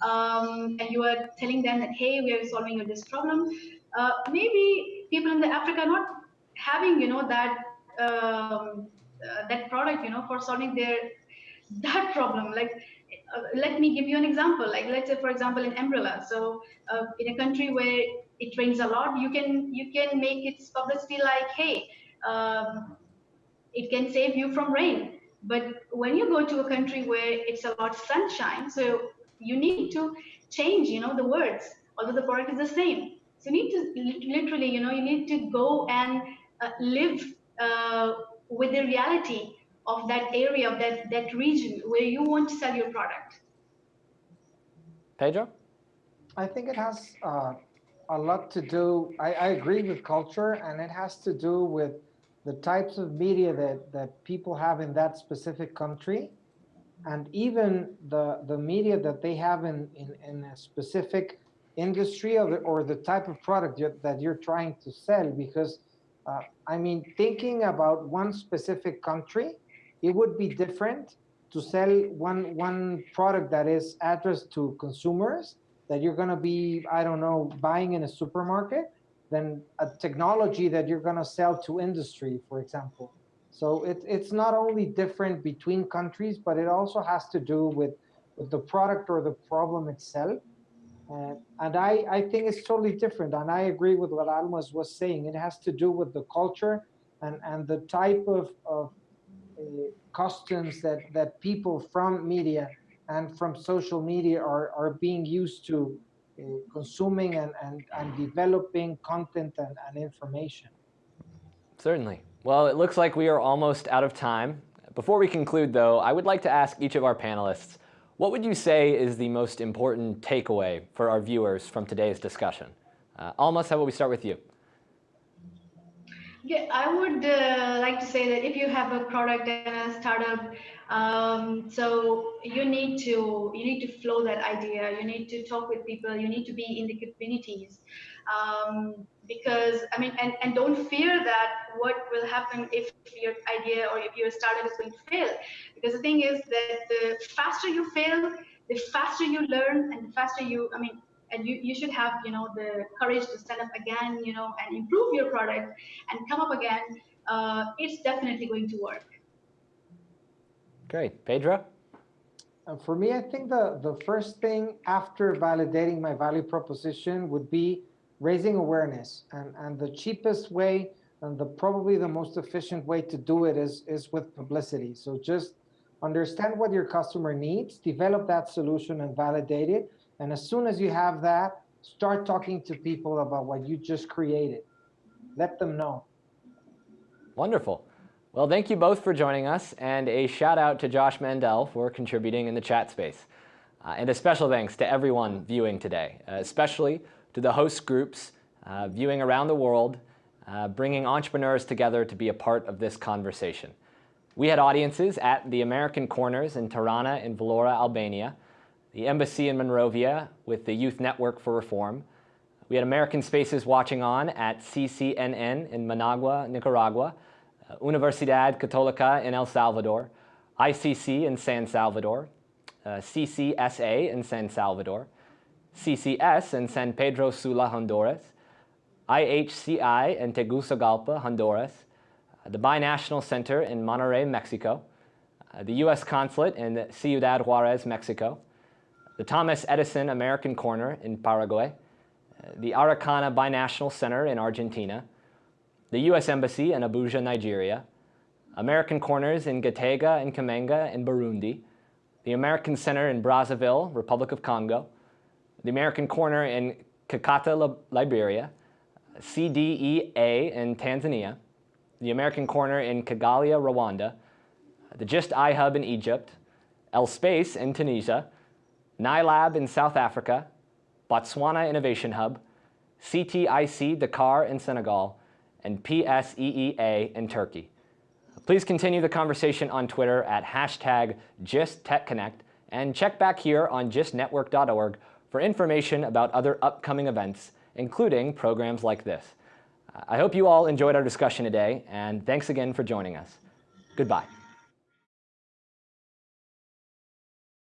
um, and you are telling them that, hey, we are solving this problem, uh, maybe people in the Africa are not having, you know, that um, uh, that product, you know, for solving their (laughs) that problem. Like, uh, let me give you an example. Like, let's say, for example, in umbrella. So, uh, in a country where it rains a lot, you can you can make its publicity like, hey, um, it can save you from rain. But when you go to a country where it's a lot sunshine, so you need to change, you know, the words, although the product is the same. So you need to literally, you know, you need to go and uh, live uh, with the reality of that area, of that, that region where you want to sell your product. Pedro? I think it has uh, a lot to do, I, I agree with culture, and it has to do with the types of media that, that people have in that specific country and even the the media that they have in in, in a specific industry or the, or the type of product that you're trying to sell because uh, I mean thinking about one specific country it would be different to sell one one product that is addressed to consumers that you're going to be I don't know buying in a supermarket than a technology that you're going to sell to industry for example so it, it's not only different between countries, but it also has to do with, with the product or the problem itself. Uh, and I, I think it's totally different. And I agree with what Almas was saying. It has to do with the culture and, and the type of, of uh, customs that, that people from media and from social media are, are being used to uh, consuming and, and, and developing content and, and information. Certainly. Well, it looks like we are almost out of time. Before we conclude, though, I would like to ask each of our panelists, what would you say is the most important takeaway for our viewers from today's discussion? Uh, Almas, how about we start with you? Yeah, I would uh, like to say that if you have a product and a startup, um, so you need to you need to flow that idea. You need to talk with people. You need to be in the communities um, because I mean, and, and don't fear that what will happen if your idea or if your startup is going to fail. Because the thing is that the faster you fail, the faster you learn, and the faster you, I mean, and you, you should have, you know, the courage to stand up again, you know, and improve your product and come up again. Uh, it's definitely going to work. Great. Pedro? Uh, for me, I think the, the first thing after validating my value proposition would be raising awareness and, and the cheapest way and the probably the most efficient way to do it is is with publicity so just understand what your customer needs develop that solution and validate it and as soon as you have that start talking to people about what you just created. Let them know. Wonderful. Well thank you both for joining us and a shout out to josh mandel for contributing in the chat space. Uh, and a special thanks to everyone viewing today uh, especially to the host groups uh, viewing around the world, uh, bringing entrepreneurs together to be a part of this conversation. We had audiences at the American Corners in Tirana and Vlora, Albania, the Embassy in Monrovia with the Youth Network for Reform. We had American Spaces watching on at CCNN in Managua, Nicaragua, uh, Universidad Católica in El Salvador, ICC in San Salvador, uh, CCSA in San Salvador, CCS in San Pedro Sula, Honduras, IHCI in Tegucigalpa, Honduras, uh, the Binational Center in Monterrey, Mexico, uh, the U.S. Consulate in Ciudad Juarez, Mexico, the Thomas Edison American Corner in Paraguay, uh, the Araucana Binational Center in Argentina, the U.S. Embassy in Abuja, Nigeria, American Corners in Gitega and Kamanga in Burundi, the American Center in Brazzaville, Republic of Congo, the American Corner in Kakata, Liberia, CDEA in Tanzania, the American Corner in Kigali, Rwanda, the GIST iHub in Egypt, L-Space in Tunisia, NILAB in South Africa, Botswana Innovation Hub, CTIC Dakar in Senegal, and PSEEA in Turkey. Please continue the conversation on Twitter at hashtag GISTTechConnect and check back here on gistnetwork.org for information about other upcoming events, including programs like this. I hope you all enjoyed our discussion today, and thanks again for joining us. Goodbye.